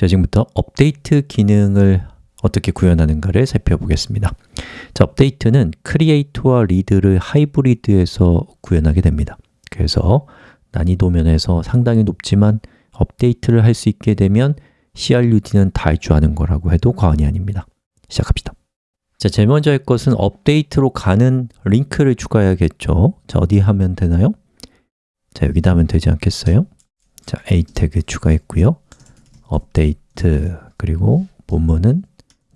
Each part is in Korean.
자, 지금부터 업데이트 기능을 어떻게 구현하는가를 살펴보겠습니다. 자, 업데이트는 create와 read를 하이브리드해서 구현하게 됩니다. 그래서 난이도 면에서 상당히 높지만 업데이트를 할 수 있게 되면 CRUD는 다 할 줄 아는 거라고 해도 과언이 아닙니다. 시작합시다. 자, 제일 먼저 할 것은 업데이트로 가는 링크를 추가해야겠죠. 자, 어디 하면 되나요? 자, 여기다 하면 되지 않겠어요? 자, a 태그 추가했고요 업데이트 그리고 본문은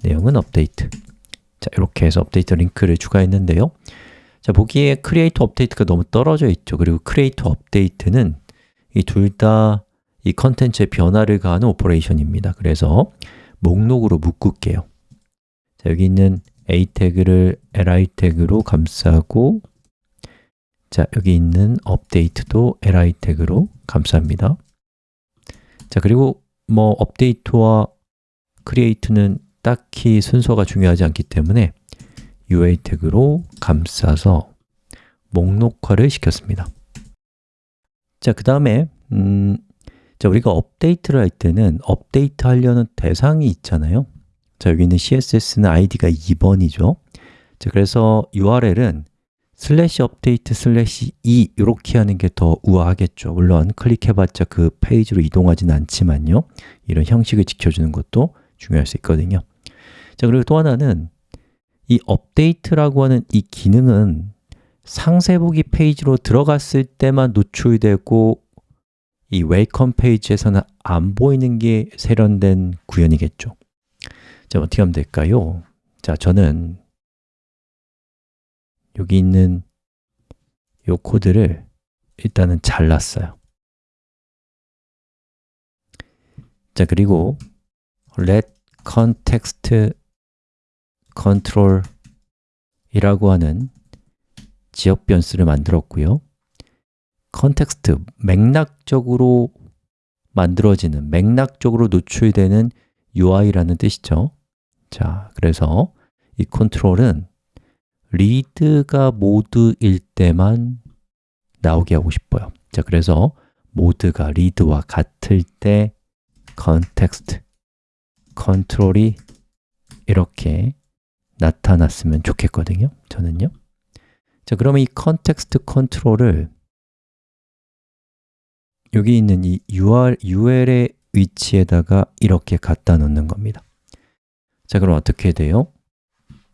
내용은 업데이트. 자, 이렇게 해서 업데이트 링크를 추가했는데요. 자, 보기에 create 업데이트가 너무 떨어져 있죠. 그리고 create 업데이트는 이 둘 다 이 컨텐츠의 변화를 가하는 오퍼레이션입니다. 그래서 목록으로 묶을게요. 자, 여기 있는 a 태그를 li 태그로 감싸고 자, 여기 있는 업데이트도 li 태그로 감쌉니다. 자, 그리고 뭐 업데이트와 create는 딱히 순서가 중요하지 않기 때문에 UL 태그로 감싸서 목록화를 시켰습니다. 자, 그 다음에 음, 자, 우리가 업데이트를 할 때는 업데이트 하려는 대상이 있잖아요. 자, 여기 있는 CSS는 id가 2번이죠. 자, 그래서 URL은 슬래시 업데이트 슬래시 2 이렇게 하는 게 더 우아하겠죠. 물론 클릭해봤자 그 페이지로 이동하진 않지만요. 이런 형식을 지켜주는 것도 중요할 수 있거든요. 자, 그리고 또 하나는 이 업데이트라고 하는 이 기능은 상세 보기 페이지로 들어갔을 때만 노출되고 이 welcome 페이지에서는 안 보이는 게 세련된 구현이겠죠. 자, 어떻게 하면 될까요? 자, 저는 여기 있는 이 코드를 일단은 잘랐어요. 자, 그리고 let context control 이라고 하는 지역 변수를 만들었고요. context, 맥락적으로 만들어지는, 맥락적으로 노출되는 UI라는 뜻이죠. 자, 그래서 이 컨트롤은 read가 모드일 때만 나오게 하고 싶어요. 자, 그래서 모드가 read와 같을 때 context, 컨트롤이 이렇게 나타났으면 좋겠거든요 저는요. 자, 그러면 이 context 컨트롤을 여기 있는 이 UR, UL의 위치에다가 이렇게 갖다 놓는 겁니다. 자, 그럼 어떻게 돼요?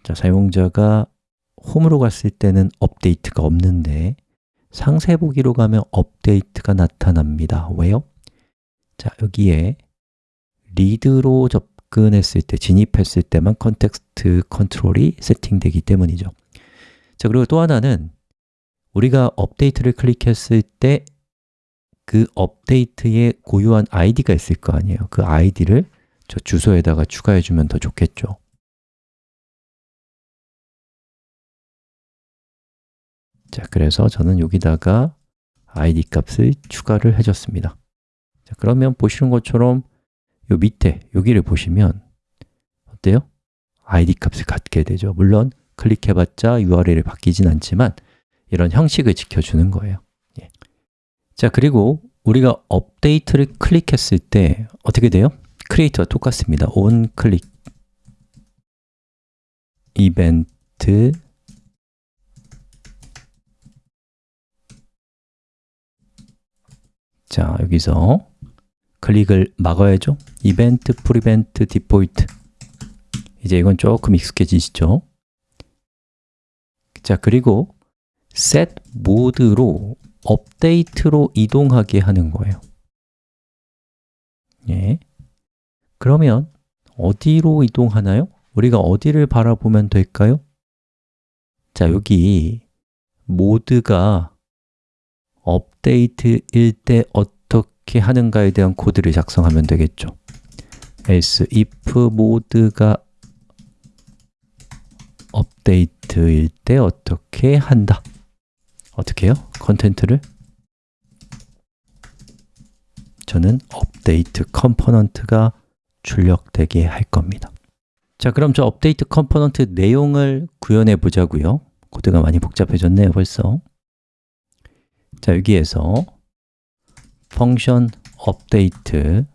자, 사용자가 홈으로 갔을 때는 업데이트가 없는데 상세 보기로 가면 업데이트가 나타납니다. 왜요? 자, 여기에 read로 접근했을 때, 진입했을 때만 context 컨트롤이 세팅되기 때문이죠. 자, 그리고 또 하나는 우리가 업데이트를 클릭했을 때 그 업데이트에 고유한 아이디가 있을 거 아니에요. 그 아이디를 저 주소에다가 추가해 주면 더 좋겠죠 자, 그래서 저는 여기다가 id 값을 추가를 해줬습니다 자, 그러면 보시는 것처럼 요 밑에 여기를 보시면 어때요? id 값을 갖게 되죠 물론 클릭해봤자 URL이 바뀌진 않지만 이런 형식을 지켜주는 거예요 예. 자, 그리고 우리가 업데이트를 클릭했을 때 어떻게 돼요? create와 똑같습니다 onClick 이벤트 자, 여기서 클릭을 막아야죠 event, prevent, default 이제 이건 조금 익숙해지시죠? 자, 그리고 set 모드로 업데이트로 이동하게 하는 거예요 예. 그러면 어디로 이동하나요? 우리가 어디를 바라보면 될까요? 자, 여기 모드가 업데이트일 때 어떻게 하는가에 대한 코드를 작성하면 되겠죠. else if 모드가 업데이트일 때 어떻게 한다. 어떻게 해요? content를? 저는 업데이트 component가 출력되게 할 겁니다. 자, 그럼 저 업데이트 component 내용을 구현해 보자고요. 코드가 많이 복잡해졌네요, 벌써 자, 여기에서 펑션 업데이트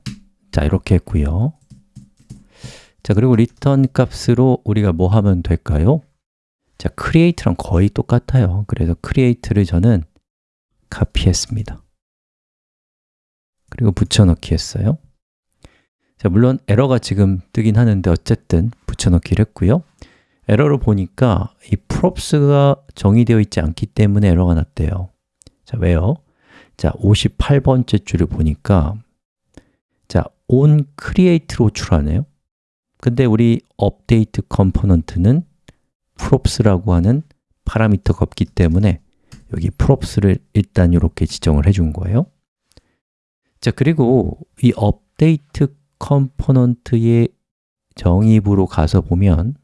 자, 이렇게 했고요. 자, 그리고 return 값으로 우리가 뭐 하면 될까요? 자, create랑 거의 똑같아요. 그래서 create를 저는 카피했습니다. 그리고 붙여넣기 했어요. 자, 물론 에러가 지금 뜨긴 하는데 어쨌든 붙여넣기를 했고요. 에러를 보니까 이 props가 정의되어 있지 않기 때문에 에러가 났대요 자, 왜요? 자, 58번째 줄을 보니까 자, on create를 호출하네요 근데 우리 update component는 props라고 하는 파라미터가 없기 때문에 여기 props를 일단 이렇게 지정을 해준 거예요 자, 그리고 이 update component의 정의부로 가서 보면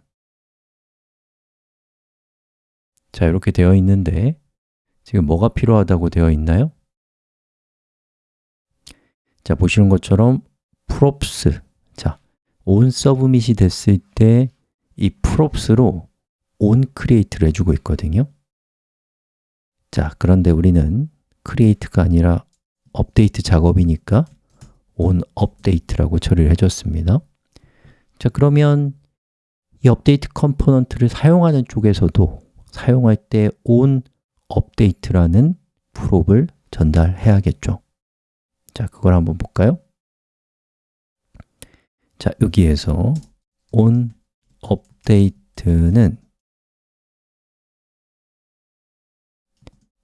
자, 이렇게 되어 있는데 지금 뭐가 필요하다고 되어 있나요? 자, 보시는 것처럼 props. 자, on submit이 됐을 때 이 props로 on create를 해주고 있거든요. 자, 그런데 우리는 create가 아니라 업데이트 작업이니까 on update라고 처리를 해줬습니다. 자, 그러면 이 업데이트 컴포넌트를 사용하는 쪽에서도 사용할 때 on update라는 prop을 전달해야겠죠. 자, 그걸 한번 볼까요? 자, 여기에서 on update는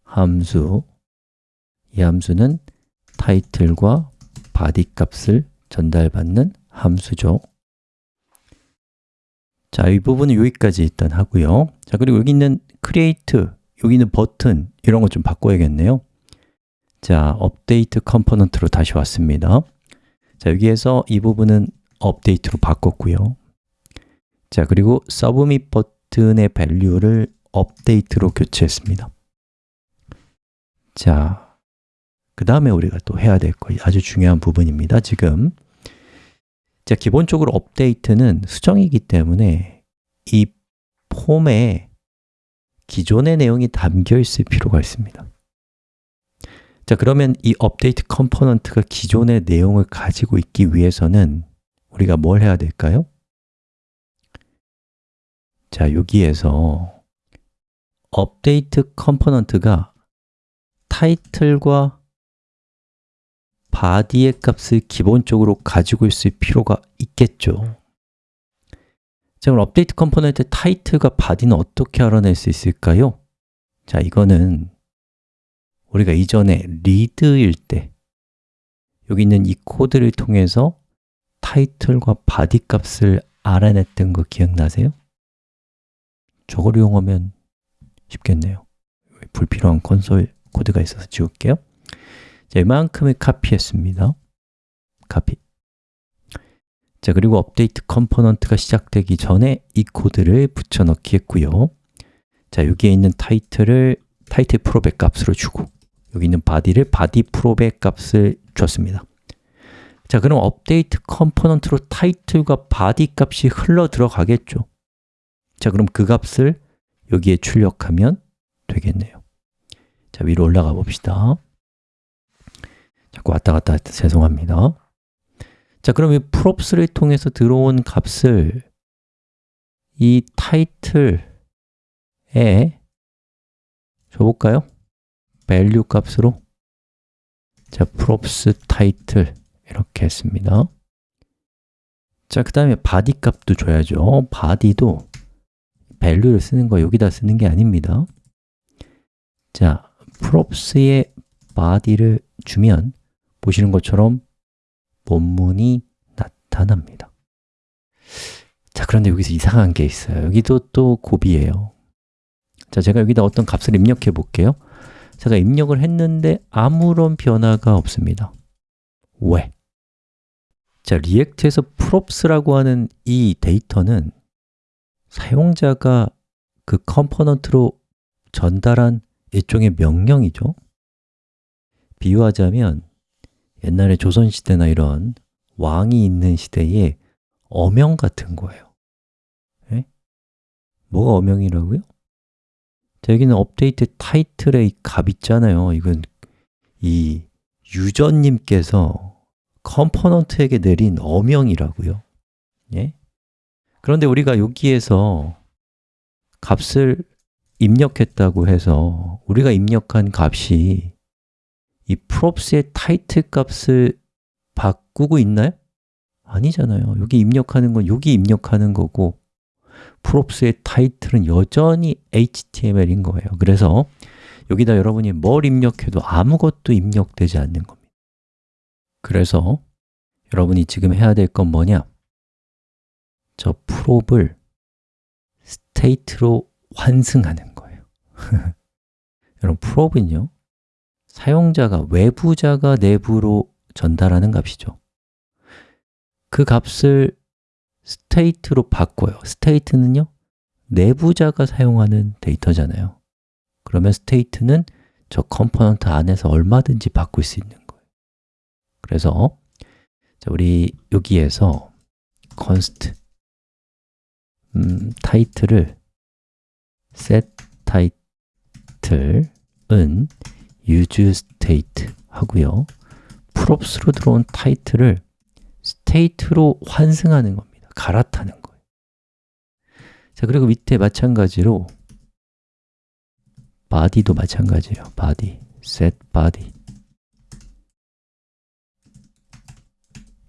함수 이 함수는 타이틀과 body 값을 전달받는 함수죠. 자, 이 부분은 여기까지 일단 하고요. 자, 그리고 여기 있는 create, 여기 있는 버튼 이런 거좀 바꿔야겠네요. 자, 업데이트 컴포넌트로 다시 왔습니다. 자, 여기에서 이 부분은 업데이트로 바꿨고요. 자, 그리고 submit 버튼의 value를 업데이트로 교체했습니다. 자, 그 다음에 우리가 또 해야 될 거, 아주 중요한 부분입니다 지금. 자, 기본적으로 업데이트는 수정이기 때문에 이 폼에 기존의 내용이 담겨 있을 필요가 있습니다 자, 그러면 이 업데이트 컴포넌트가 기존의 내용을 가지고 있기 위해서는 우리가 뭘 해야 될까요? 자, 여기에서 업데이트 컴포넌트가 타이틀과 body의 값을 기본적으로 가지고 있을 필요가 있겠죠 자, 그럼 업데이트 컴포넌트 타이틀과 body는 어떻게 알아낼 수 있을까요? 자, 이거는 우리가 이전에 read일 때 여기 있는 이 코드를 통해서 타이틀과 body 값을 알아냈던 거 기억나세요? 저걸 이용하면 쉽겠네요 불필요한 콘솔 코드가 있어서 지울게요 자, 이만큼을 copy했습니다 copy 자, 그리고 업데이트 컴포넌트가 시작되기 전에 이 코드를 붙여넣기 했고요. 자, 여기에 있는 타이틀을 타이틀 prop의 값으로 주고 여기 있는 body를 body prop의 값을 줬습니다. 자, 그럼 업데이트 컴포넌트로 타이틀과 body 값이 흘러 들어가겠죠? 자, 그럼 그 값을 여기에 출력하면 되겠네요. 자, 위로 올라가 봅시다. 자꾸 왔다 갔다 죄송합니다 자, 그럼 이 props를 통해서 들어온 값을 이 타이틀에 줘볼까요? value 값으로. 자, props title 이렇게 했습니다. 자, 그 다음에 body 값도 줘야죠. body도 value를 쓰는 거 여기다 쓰는 게 아닙니다. 자, props의 body를 주면 보시는 것처럼 본문이 나타납니다. 자, 그런데 여기서 이상한 게 있어요. 여기도 또 곱이에요. 자, 제가 여기다 어떤 값을 입력해 볼게요. 제가 입력을 했는데 아무런 변화가 없습니다. 왜? 자, 리액트에서 props라고 하는 이 데이터는 사용자가 그 컴포넌트로 전달한 일종의 명령이죠. 비유하자면 옛날에 조선시대나 이런 왕이 있는 시대에 어명 같은 거예요 에? 뭐가 어명이라고요? 자, 여기는 업데이트 타이틀의 이값 있잖아요 이건 이 유저님께서 컴포넌트에게 내린 어명이라고요 예? 그런데 우리가 여기에서 값을 입력했다고 해서 우리가 입력한 값이 이 props의 타이틀 값을 바꾸고 있나요? 아니잖아요. 여기 입력하는 건 여기 입력하는 거고 props의 타이틀은 여전히 HTML인 거예요. 그래서 여기다 여러분이 뭘 입력해도 아무것도 입력되지 않는 겁니다. 그래서 여러분이 지금 해야 될 건 뭐냐? 저 prop을 state로 환승하는 거예요. 여러분, prop은요, 사용자가, 외부자가 내부로 전달하는 값이죠. 그 값을 state로 바꿔요. state는요, 내부자가 사용하는 데이터잖아요. 그러면 state는 저 컴포넌트 안에서 얼마든지 바꿀 수 있는 거예요. 그래서 자, 우리 여기에서 const 음, 타이틀을 set title은 use state 하고요. props로 들어온 타이틀을 state로 환승하는 겁니다. 갈아타는 거예요. 자, 그리고 밑에 마찬가지로 body도 마찬가지예요. body, set body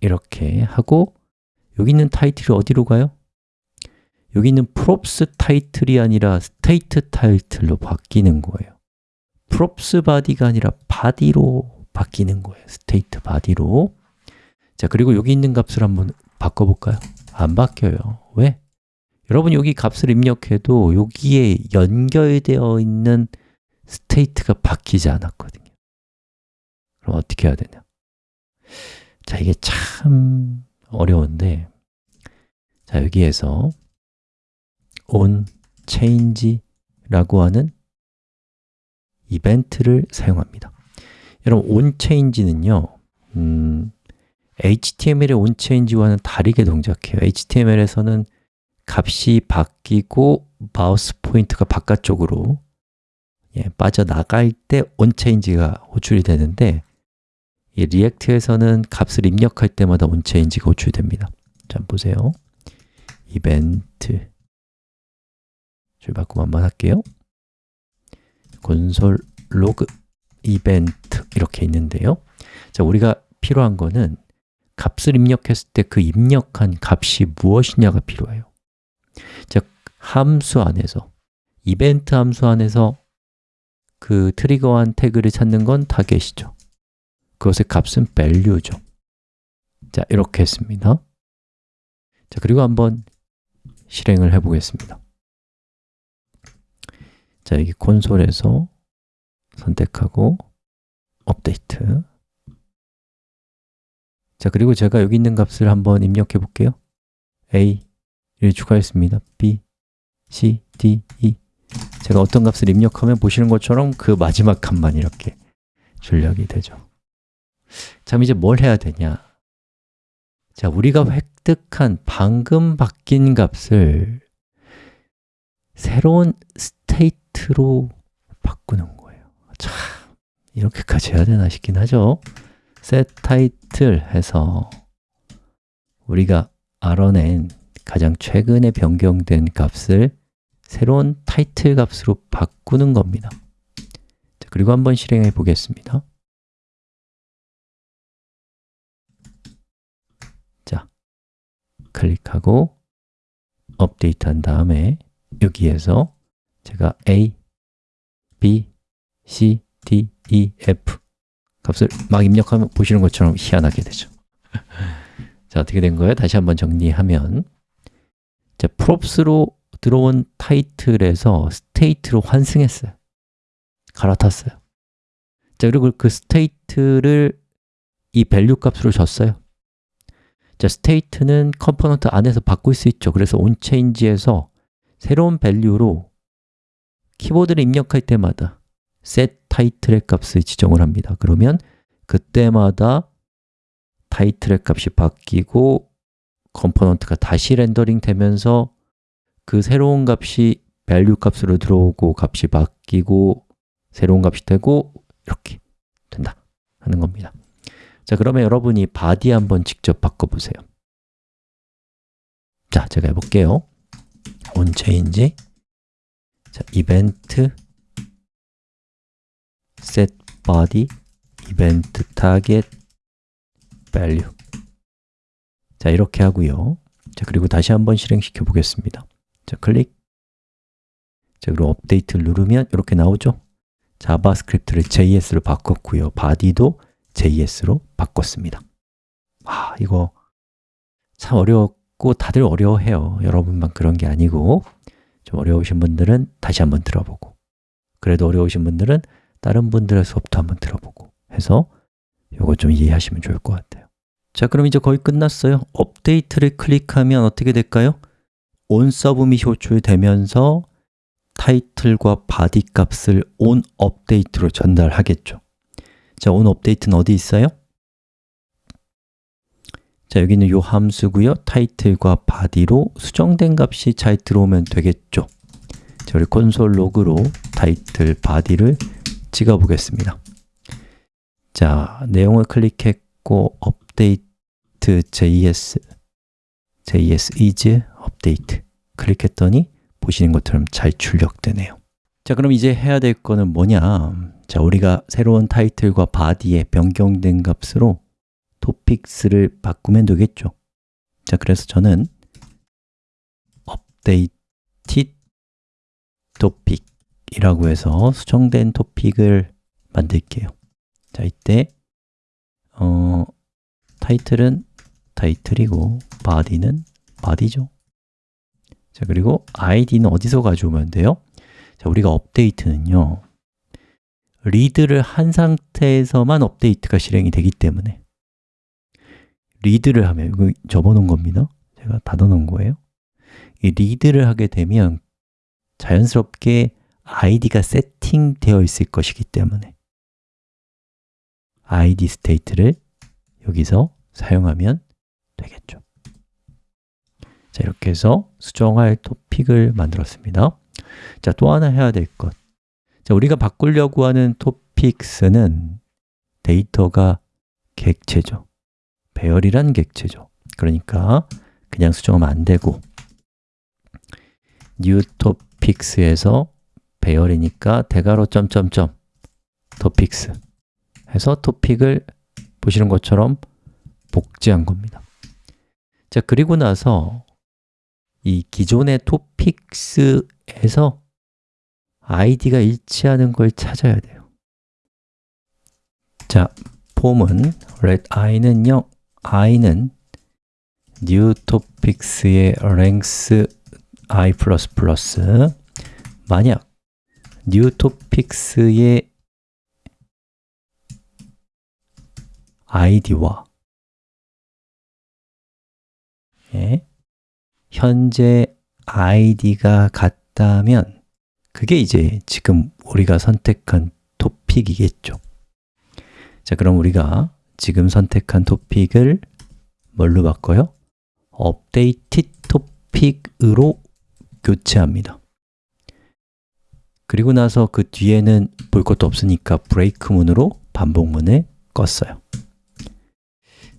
이렇게 하고 여기 있는 타이틀이 어디로 가요? 여기 있는 props 타이틀이 아니라 state 타이틀로 바뀌는 거예요 props body가 아니라 body로 바뀌는 거예요 state body로 자, 그리고 여기 있는 값을 한번 바꿔볼까요? 안 바뀌어요 왜? 여러분 여기 값을 입력해도 여기에 연결되어 있는 state가 바뀌지 않았거든요 그럼 어떻게 해야 되냐? 자, 이게 참 어려운데 자, 여기에서 on change라고 하는 이벤트를 사용합니다. 여러분, on change는요 음, HTML의 on change와는 다르게 동작해요. HTML에서는 값이 바뀌고 마우스 포인트가 바깥쪽으로 예, 빠져나갈 때 on change가 호출이 되는데 이 리액트에서는 값을 입력할 때마다 on change가 호출됩니다. 자, 보세요. 이벤트. 줄 한번 할게요 console log event 이렇게 있는데요. 자, 우리가 필요한 거는 값을 입력했을 때 그 입력한 값이 무엇이냐가 필요해요. 즉, 함수 안에서 이벤트 함수 안에서 그 trigger한 태그를 찾는 건 target이죠. 그것의 값은 value죠. 자, 이렇게 했습니다. 자, 그리고 한번 실행을 해 보겠습니다 자, 여기 콘솔에서 선택하고 업데이트. 자, 그리고 제가 여기 있는 값을 한번 입력해 볼게요. A를 추가했습니다. B, c, d, e. 제가 어떤 값을 입력하면 보시는 것처럼 그 마지막 값만 이렇게 출력이 되죠. 자, 이제 뭘 해야 되냐? 자, 우리가 획득한 방금 바뀐 값을 새로운 state로 바꾸는 거예요. 참, 이렇게까지 해야 되나 싶긴 하죠. set title 해서 우리가 알아낸 가장 최근에 변경된 값을 새로운 타이틀 값으로 바꾸는 겁니다. 자, 그리고 한번 실행해 보겠습니다. 자, 클릭하고 업데이트 한 다음에 여기에서 제가 a, b, c, d, e, f 값을 막 입력하면 보시는 것처럼 희한하게 되죠. 자, 어떻게 된 거예요? 다시 한번 정리하면. 자, props로 들어온 타이틀에서 state로 환승했어요. 갈아탔어요. 자, 그리고 그 state를 이 value 값으로 줬어요. 자, state는 컴포넌트 안에서 바꿀 수 있죠. 그래서 onChange에서 새로운 value로 키보드를 입력할 때마다 set title의 값을 지정을 합니다. 그러면 그때마다 타이틀의 값이 바뀌고 컴포넌트가 다시 rendering 되면서 그 새로운 값이 value 값으로 들어오고 값이 바뀌고 새로운 값이 되고 이렇게 된다 하는 겁니다. 자, 그러면 여러분이 body 한번 직접 바꿔보세요. 자, 제가 해볼게요 자, event set body event target value. 자, 이렇게 하고요. 자, 그리고 다시 한번 실행시켜 보겠습니다. 자, 클릭. 자, 그리고 업데이트를 누르면 이렇게 나오죠? 자바스크립트를 JS로 바꿨고요. body도 JS로 바꿨습니다. 아, 이거 참 어렵고 다들 어려워해요. 여러분만 그런 게 아니고 좀 어려우신 분들은 다시 한번 들어보고 그래도 어려우신 분들은 다른 분들의 수업도 한번 들어보고 해서 이거 좀 이해하시면 좋을 것 같아요 자, 그럼 이제 거의 끝났어요 업데이트를 클릭하면 어떻게 될까요? onSubmit이 호출되면서 타이틀과 body 값을 onUpdate로 전달하겠죠 자, onUpdate는 어디 있어요? 자, 여기는 이 함수고요. 타이틀과 body로 수정된 값이 잘 들어오면 되겠죠. 자, 우리 console.log로 타이틀, body를 찍어 보겠습니다. 자, 내용을 클릭했고 업데이트 js js is update 클릭했더니 보시는 것처럼 잘 출력되네요. 자, 그럼 이제 해야 될 거는 뭐냐? 자, 우리가 새로운 타이틀과 바디에 변경된 값으로 토픽스를 바꾸면 되겠죠. 자, 그래서 저는 updated topic 이라고 해서 수정된 토픽을 만들게요. 자, 이때 어, 타이틀은 타이틀이고 body는 body죠. 자, 그리고 id는 어디서 가져오면 돼요? 자, 우리가 업데이트는요 리드를 한 상태에서만 업데이트가 실행이 되기 때문에 리드를 하면, 이거 접어놓은 겁니다 제가 닫아놓은 거예요 이 리드를 하게 되면 자연스럽게 id가 세팅되어 있을 것이기 때문에 id state를 여기서 사용하면 되겠죠 자, 이렇게 해서 수정할 토픽을 만들었습니다 자, 또 하나 해야 될 것. 자, 우리가 바꾸려고 하는 topics는 데이터가 객체죠. 배열이란 객체죠. 그러니까 그냥 수정하면 안 되고 topics에서 배열이니까 대괄호 점점점 topics 해서 토픽을 보시는 것처럼 복제한 겁니다. 자, 그리고 나서 이 기존의 topics에서 id가 일치하는 걸 찾아야 돼요. 자, 폼은 let i는 0, i는 new topics의 length i++ 만약 new topics의 id와 예, 현재 id가 같다면 그게 이제 지금 우리가 선택한 토픽이겠죠. 자, 그럼 우리가 지금 선택한 토픽을 뭘로 바꿔요? updated topic으로 교체합니다 그리고 나서 그 뒤에는 볼 것도 없으니까 브레이크 문으로 반복문을 껐어요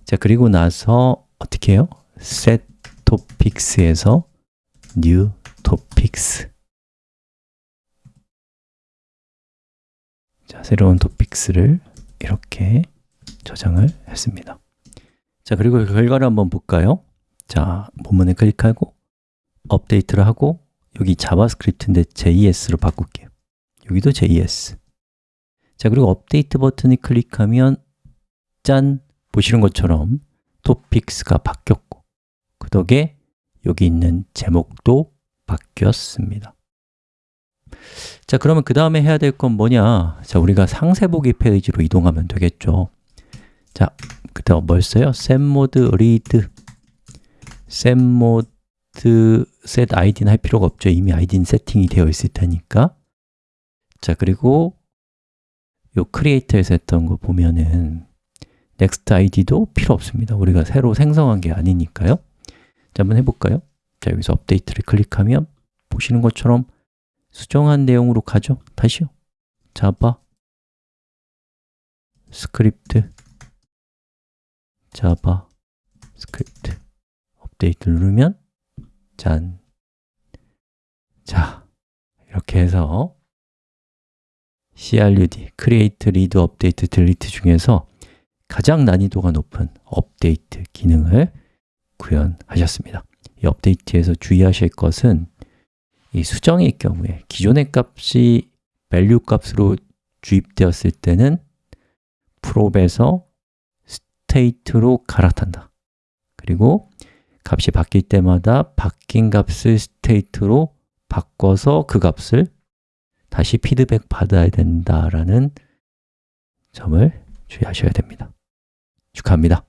자, 그리고 나서 어떻게 해요? set topics에서 new topics 자, 새로운 topics를 이렇게 저장을 했습니다 자, 그리고 그 결과를 한번 볼까요? 자, 본문에 클릭하고 업데이트를 하고 여기 자바스크립트인데 JS로 바꿀게요 여기도 JS 자, 그리고 업데이트 버튼을 클릭하면 짠! 보시는 것처럼 topics가 바뀌었고 그 덕에 여기 있는 제목도 바뀌었습니다 자, 그러면 그 다음에 해야 될 건 뭐냐? 자, 우리가 상세 보기 페이지로 이동하면 되겠죠 자, 뭘 써요? setMode read. setMode set id는 할 필요가 없죠. 이미 id는 세팅이 되어 있을 테니까. 자, 그리고 요 create에서 했던 거 보면은 next id도 필요 없습니다. 우리가 새로 생성한 게 아니니까요. 자, 한번 해볼까요? 자, 여기서 업데이트를 클릭하면 보시는 것처럼 수정한 내용으로 가죠. 다시요. 자바 스크립트 자바 스크립트 업데이트 누르면 짠. 자, 이렇게 해서 crud, create, read, update, delete 중에서 가장 난이도가 높은 업데이트 기능을 구현하셨습니다. 이 업데이트에서 주의하실 것은 이 수정일 경우에 기존의 값이 value 값으로 주입되었을 때는 프롭에서 state로 갈아탄다. 그리고 값이 바뀔 때마다 바뀐 값을 state로 바꿔서 그 값을 다시 피드백 받아야 된다라는 점을 주의하셔야 됩니다. 축하합니다.